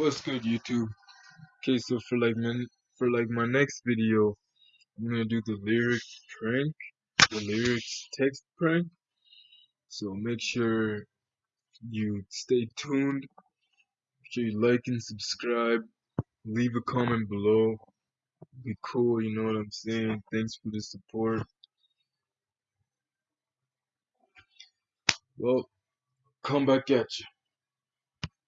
What's good YouTube? Okay, so for like my for like my next video, I'm gonna do the lyrics prank, the lyrics text prank. So make sure you stay tuned. Make sure you like and subscribe. Leave a comment below. Be cool, you know what I'm saying? Thanks for the support. Well, come back at you.